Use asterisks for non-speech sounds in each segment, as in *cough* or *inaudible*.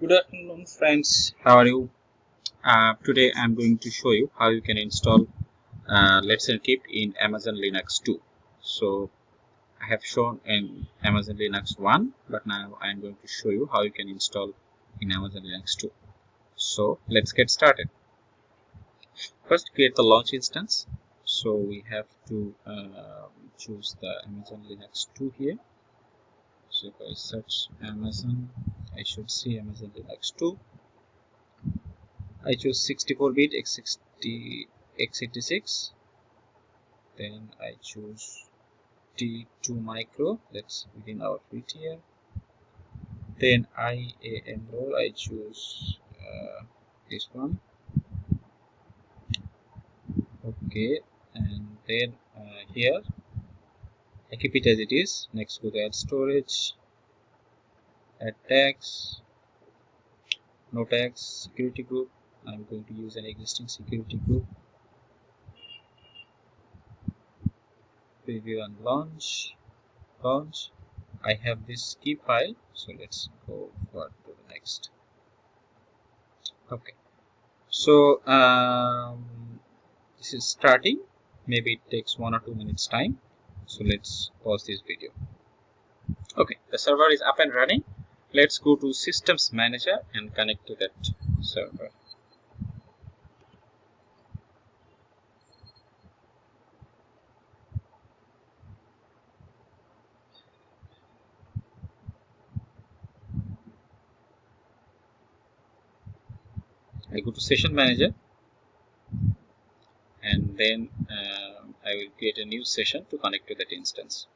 good afternoon friends. How are you? Uh, today I'm going to show you how you can install uh, Let's Encrypt in Amazon Linux 2 so I have shown in Amazon Linux 1 but now I'm going to show you how you can install in Amazon Linux 2 so let's get started. First create the launch instance. So we have to uh, choose the Amazon Linux 2 here. So if I search Amazon I should see Amazon Linux 2 I choose 64-bit x60 x86 then I choose T2 micro. That's within our fit here. Then IAM role I choose uh, this one. Okay. And then uh, here. I keep it as it is. Next go to add storage add tags no tags security group. I'm going to use an existing security group. Preview and launch launch. I have this key file so let's go for to the next. Okay. So um, this is starting. Maybe it takes one or two minutes time. So let's pause this video. Okay. The server is up and running let's go to systems manager and connect to that server I go to session manager and then uh, I will create a new session to connect to that instance.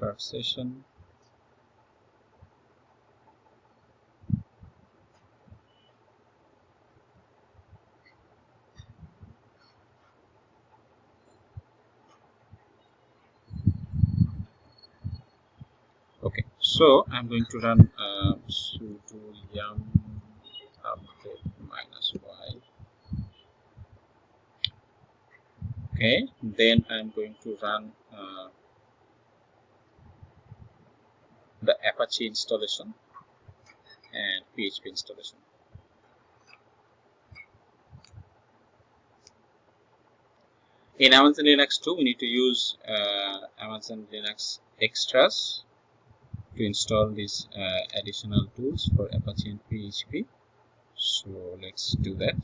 Start session. okay so i'm going to run uh, sudo yum update minus y okay then i'm going to run uh, the apache installation and php installation in amazon linux 2 we need to use uh, amazon linux extras to install these uh, additional tools for Apache and PHP. So let's do that.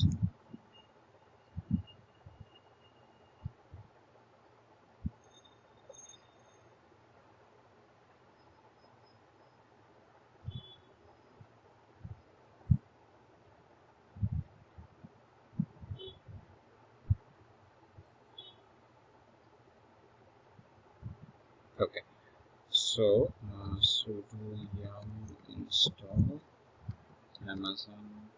Okay, so uh, sudo yum install amazon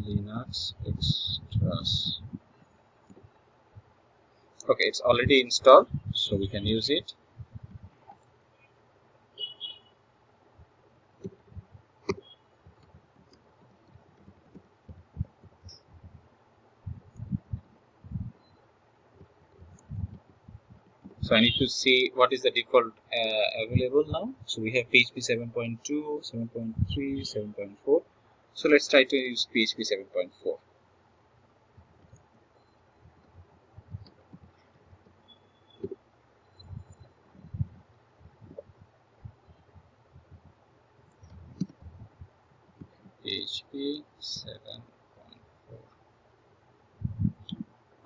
linux extras. Okay it's already installed so we can use it so I need to see what is the default uh, available now. So we have PHP 7.2 7.3 7.4 so let's try to use PHP 7.4 PHP 7.4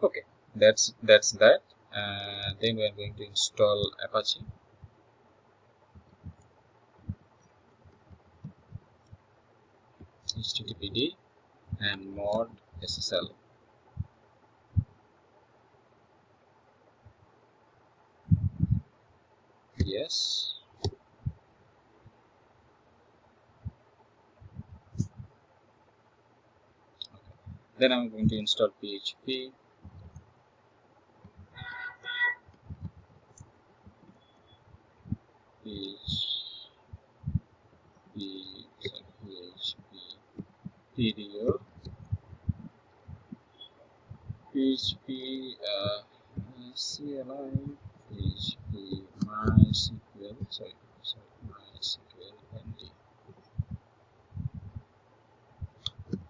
okay that's that's that uh, then we are going to install Apache. Httpd and mod ssl yes. Okay. then I'm going to install PHP is the video. PHP uh, CLI PHP MySQL. Sorry sorry MySQL ND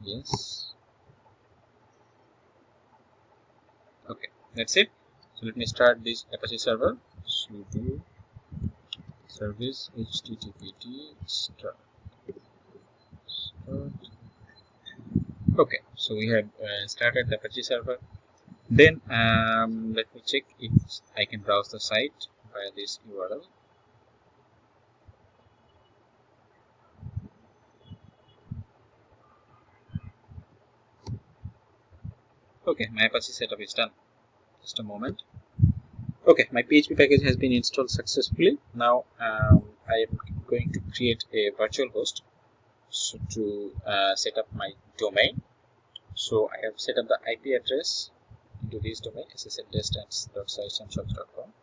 yes. Okay that's it. So let me start this Apache server. Sudo service httpd start. Start okay so we have uh, started the Apache server. Then um, let me check if I can browse the site via this URL okay my Apache setup is done. Just a moment. Okay my PHP package has been installed successfully. Now um, I am going to create a virtual host so to uh, set up my domain. So I have set up the IP address into this domain ssldistance.sitesandshop.com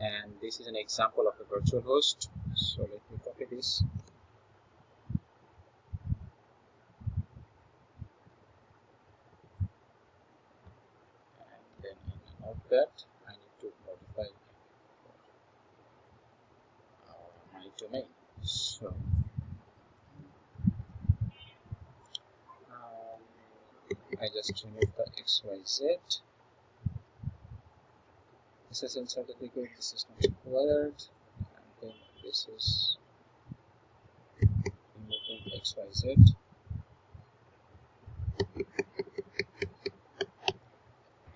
and this is an example of a virtual host. So let me copy this. And then in I need to modify my domain. So I just remove the XYZ. SSL certificate, this is not required. And then this is removing XYZ.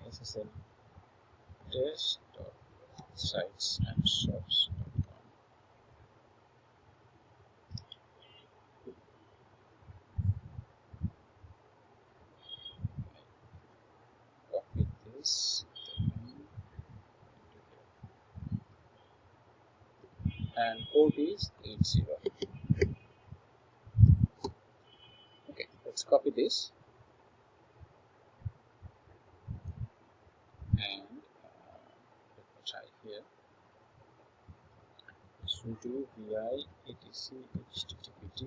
SSL desktop sites and shops. this and port is 80 okay let's copy this. And uh, let me try here. Sudo vi etc httpd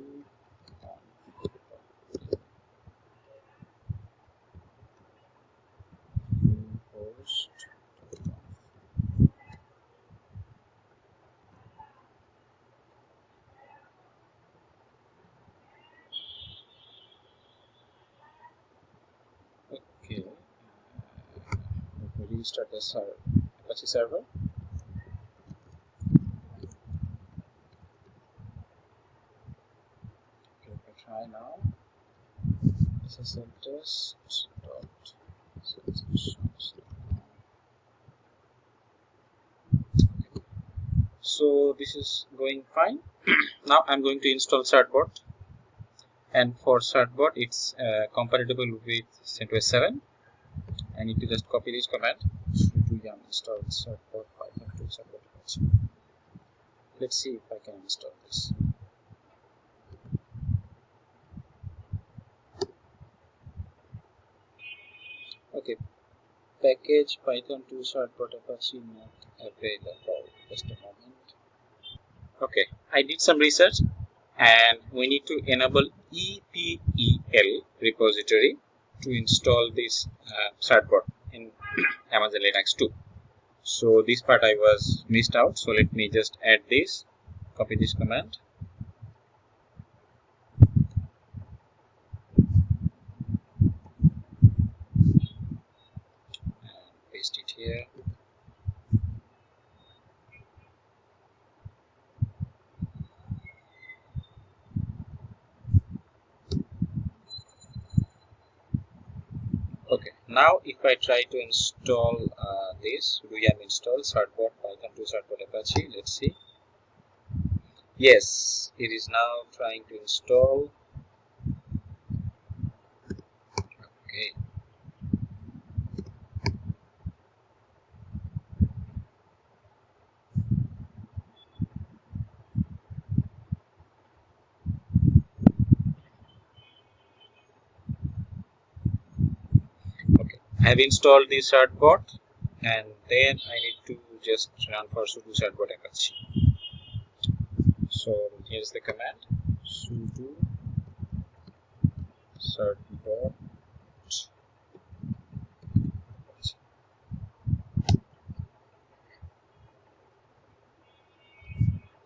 restart the server, Apache server. Okay, I try now, SSL test dot so this is going fine. *clears throat* Now i'm going to install certbot and for certbot it's uh, compatible with CentOS 7 I need to just copy this command sudo yum install certbot python 2 support let's see if I can install this. Okay. Package python 2 certbot apache not available. Just a moment. Okay. I did some research and we need to enable EPEL repository to install this uh, certbot in Amazon Linux 2. So this part I was missed out. So let me just add this, copy this command. And paste it here. Now if I try to install uh, this yum install certbot python 2 certbot apache let's see. Yes it is now trying to install okay I have installed the certbot and then I need to just run for sudo certbot apache. So here's the command sudo certbot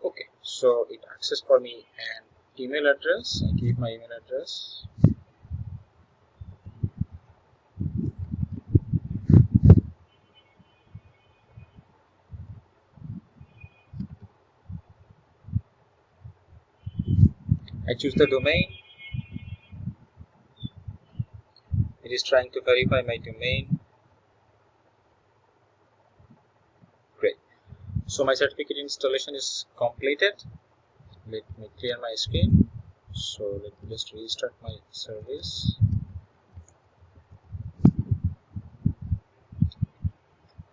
okay so it access for me an email address. I give my email address I choose the domain. It is trying to verify my domain. Great. So my certificate installation is completed. Let me clear my screen. So let me just restart my service.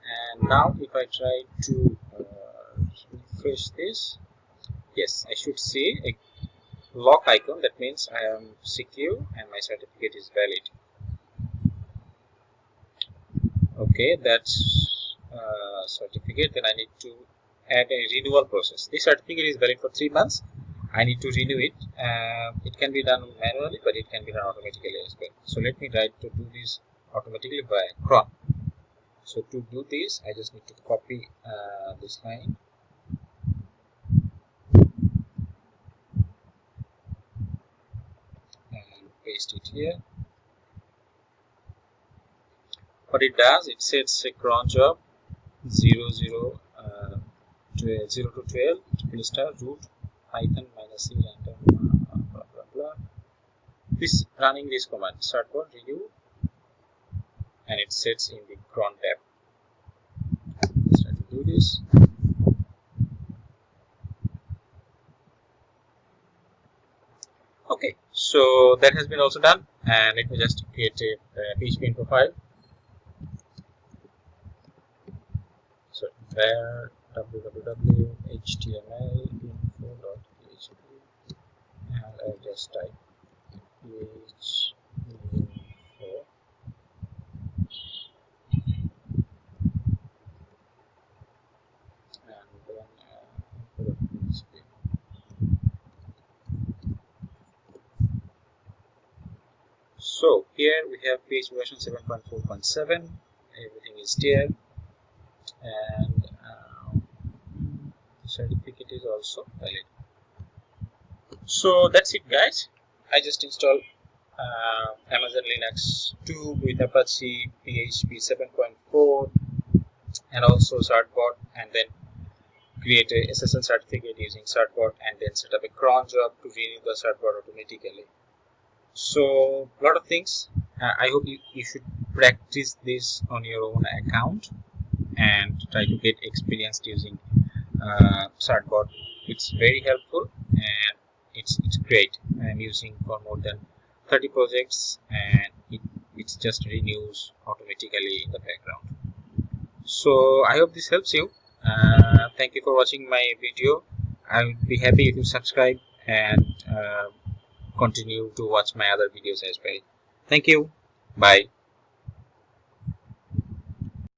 And now if I try to uh, refresh this yes I should see a lock icon that means I am secure and my certificate is valid. Okay that's uh, certificate. Then I need to add a renewal process. This certificate is valid for three months. I need to renew it. Uh, it can be done manually but it can be done automatically as well. So let me try to do this automatically by cron. So to do this I just need to copy uh, this line and paste it here. What it does it sets a cron job 0 0 uh, to 0 to 12 triple star root python minus c random uh, blah blah blah this running this command start certbot renew and it sets in the cron tab. Let's try to do this okay so that has been also done. And let me just create a uh, php info file. So where www.htmlinfo.php and I just type info and then uh, PHP. So here we have PHP version 7.4.7 everything is there. And certificate is also valid. So that's it guys. I just installed uh, amazon linux 2 with apache php 7.4 and also certbot and then create a ssl certificate using certbot and then set up a cron job to renew the certbot automatically so a lot of things. Uh, i hope you, you should practice this on your own account and try to get experienced using uh, certbot it's very helpful and it's it's great. I'm using for more than 30 projects and it it just renews automatically in the background. So i hope this helps you. Uh, thank you for watching my video. I would be happy if you subscribe and uh, continue to watch my other videos as well. Thank you. Bye